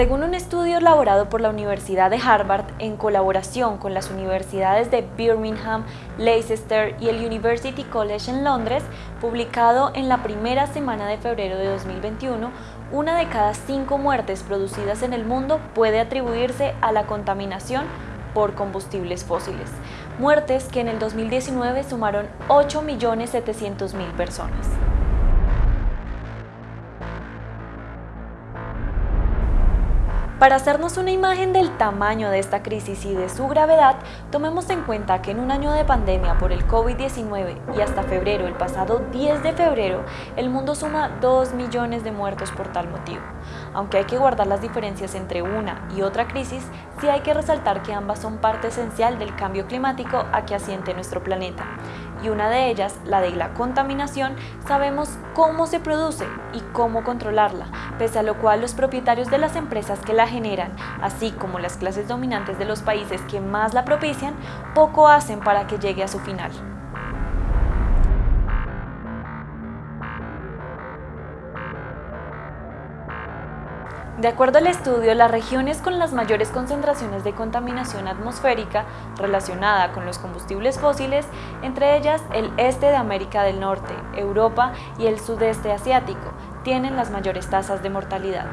Según un estudio elaborado por la Universidad de Harvard en colaboración con las universidades de Birmingham, Leicester y el University College en Londres, publicado en la primera semana de febrero de 2021, una de cada cinco muertes producidas en el mundo puede atribuirse a la contaminación por combustibles fósiles, muertes que en el 2019 sumaron 8.700.000 personas. Para hacernos una imagen del tamaño de esta crisis y de su gravedad, tomemos en cuenta que en un año de pandemia por el COVID-19 y hasta febrero, el pasado 10 de febrero, el mundo suma 2 millones de muertos por tal motivo. Aunque hay que guardar las diferencias entre una y otra crisis, sí hay que resaltar que ambas son parte esencial del cambio climático a que asiente nuestro planeta. Y una de ellas, la de la contaminación, sabemos cómo se produce y cómo controlarla, pese a lo cual los propietarios de las empresas que la generan, así como las clases dominantes de los países que más la propician, poco hacen para que llegue a su final. De acuerdo al estudio, las regiones con las mayores concentraciones de contaminación atmosférica relacionada con los combustibles fósiles, entre ellas el este de América del Norte, Europa y el sudeste asiático, tienen las mayores tasas de mortalidad.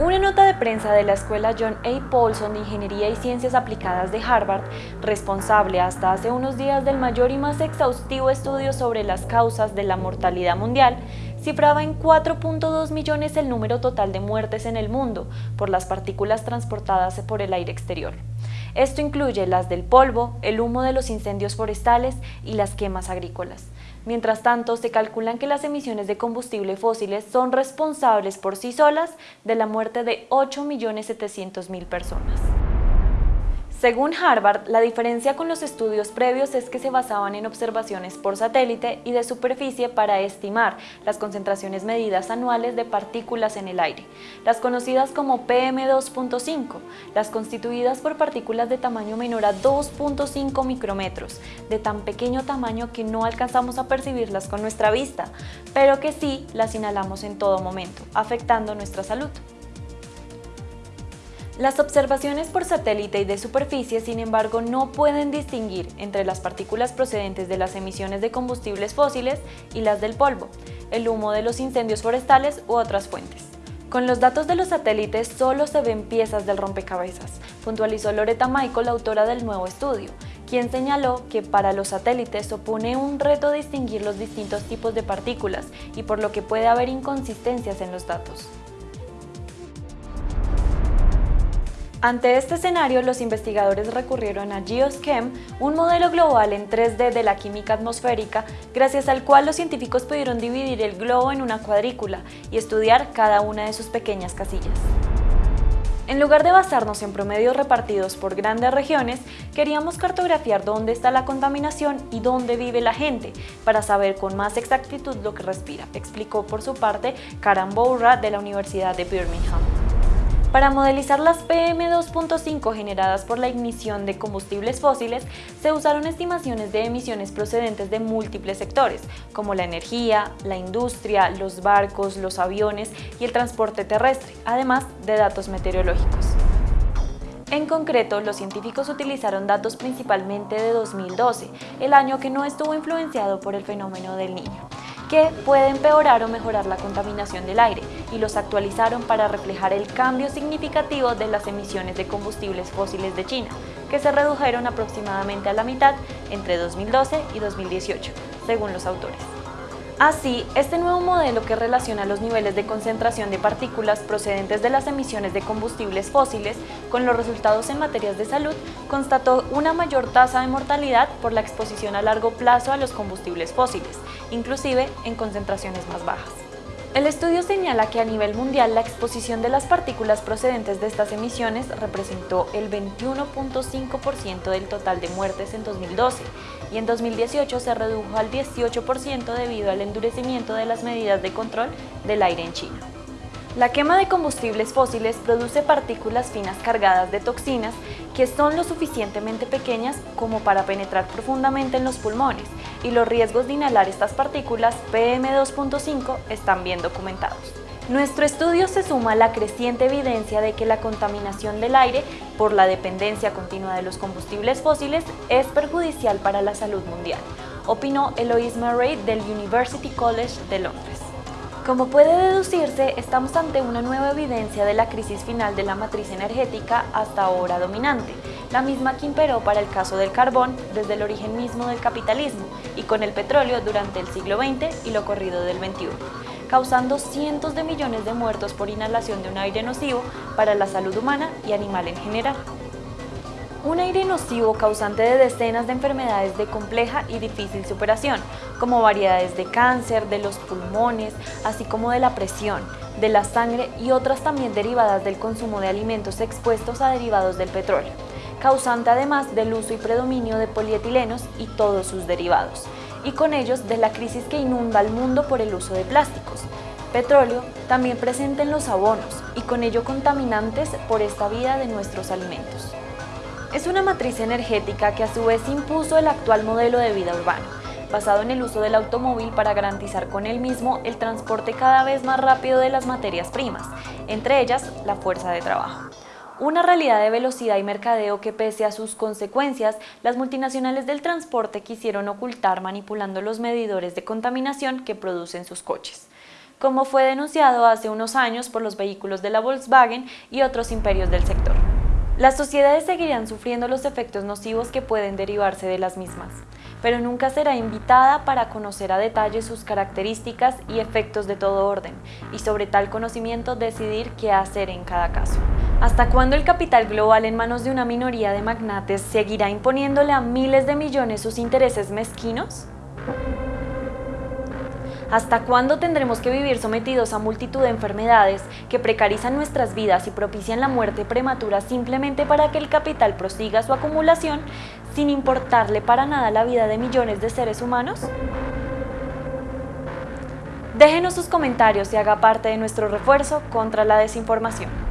Una nota de prensa de la escuela John A. Paulson de Ingeniería y Ciencias Aplicadas de Harvard, responsable hasta hace unos días del mayor y más exhaustivo estudio sobre las causas de la mortalidad mundial, cifraba en 4.2 millones el número total de muertes en el mundo por las partículas transportadas por el aire exterior. Esto incluye las del polvo, el humo de los incendios forestales y las quemas agrícolas. Mientras tanto, se calculan que las emisiones de combustible fósiles son responsables por sí solas de la muerte de 8.700.000 personas. Según Harvard, la diferencia con los estudios previos es que se basaban en observaciones por satélite y de superficie para estimar las concentraciones medidas anuales de partículas en el aire, las conocidas como PM2.5, las constituidas por partículas de tamaño menor a 2.5 micrómetros, de tan pequeño tamaño que no alcanzamos a percibirlas con nuestra vista, pero que sí las inhalamos en todo momento, afectando nuestra salud. Las observaciones por satélite y de superficie, sin embargo, no pueden distinguir entre las partículas procedentes de las emisiones de combustibles fósiles y las del polvo, el humo de los incendios forestales u otras fuentes. Con los datos de los satélites solo se ven piezas del rompecabezas, puntualizó Loretta Michael, autora del nuevo estudio, quien señaló que para los satélites supone un reto distinguir los distintos tipos de partículas y por lo que puede haber inconsistencias en los datos. Ante este escenario, los investigadores recurrieron a GeoSchem, un modelo global en 3D de la química atmosférica, gracias al cual los científicos pudieron dividir el globo en una cuadrícula y estudiar cada una de sus pequeñas casillas. En lugar de basarnos en promedios repartidos por grandes regiones, queríamos cartografiar dónde está la contaminación y dónde vive la gente, para saber con más exactitud lo que respira, explicó por su parte Karan Bourra de la Universidad de Birmingham. Para modelizar las PM2.5 generadas por la ignición de combustibles fósiles, se usaron estimaciones de emisiones procedentes de múltiples sectores, como la energía, la industria, los barcos, los aviones y el transporte terrestre, además de datos meteorológicos. En concreto, los científicos utilizaron datos principalmente de 2012, el año que no estuvo influenciado por el fenómeno del niño que puede empeorar o mejorar la contaminación del aire y los actualizaron para reflejar el cambio significativo de las emisiones de combustibles fósiles de China, que se redujeron aproximadamente a la mitad entre 2012 y 2018, según los autores. Así, este nuevo modelo que relaciona los niveles de concentración de partículas procedentes de las emisiones de combustibles fósiles con los resultados en materias de salud constató una mayor tasa de mortalidad por la exposición a largo plazo a los combustibles fósiles, inclusive en concentraciones más bajas. El estudio señala que a nivel mundial la exposición de las partículas procedentes de estas emisiones representó el 21.5% del total de muertes en 2012 y en 2018 se redujo al 18% debido al endurecimiento de las medidas de control del aire en China. La quema de combustibles fósiles produce partículas finas cargadas de toxinas que son lo suficientemente pequeñas como para penetrar profundamente en los pulmones y los riesgos de inhalar estas partículas PM2.5 están bien documentados. Nuestro estudio se suma a la creciente evidencia de que la contaminación del aire por la dependencia continua de los combustibles fósiles es perjudicial para la salud mundial, opinó Eloise Murray del University College de Londres. Como puede deducirse, estamos ante una nueva evidencia de la crisis final de la matriz energética hasta ahora dominante, la misma que imperó para el caso del carbón desde el origen mismo del capitalismo y con el petróleo durante el siglo XX y lo corrido del XXI, causando cientos de millones de muertos por inhalación de un aire nocivo para la salud humana y animal en general. Un aire nocivo causante de decenas de enfermedades de compleja y difícil superación, como variedades de cáncer, de los pulmones, así como de la presión, de la sangre y otras también derivadas del consumo de alimentos expuestos a derivados del petróleo, causante además del uso y predominio de polietilenos y todos sus derivados, y con ellos de la crisis que inunda al mundo por el uso de plásticos, petróleo también presente en los abonos y con ello contaminantes por esta vida de nuestros alimentos. Es una matriz energética que a su vez impuso el actual modelo de vida urbano, basado en el uso del automóvil para garantizar con él mismo el transporte cada vez más rápido de las materias primas, entre ellas la fuerza de trabajo. Una realidad de velocidad y mercadeo que pese a sus consecuencias, las multinacionales del transporte quisieron ocultar manipulando los medidores de contaminación que producen sus coches como fue denunciado hace unos años por los vehículos de la Volkswagen y otros imperios del sector. Las sociedades seguirán sufriendo los efectos nocivos que pueden derivarse de las mismas, pero nunca será invitada para conocer a detalle sus características y efectos de todo orden, y sobre tal conocimiento decidir qué hacer en cada caso. ¿Hasta cuándo el capital global en manos de una minoría de magnates seguirá imponiéndole a miles de millones sus intereses mezquinos? ¿Hasta cuándo tendremos que vivir sometidos a multitud de enfermedades que precarizan nuestras vidas y propician la muerte prematura simplemente para que el capital prosiga su acumulación sin importarle para nada la vida de millones de seres humanos? Déjenos sus comentarios y haga parte de nuestro refuerzo contra la desinformación.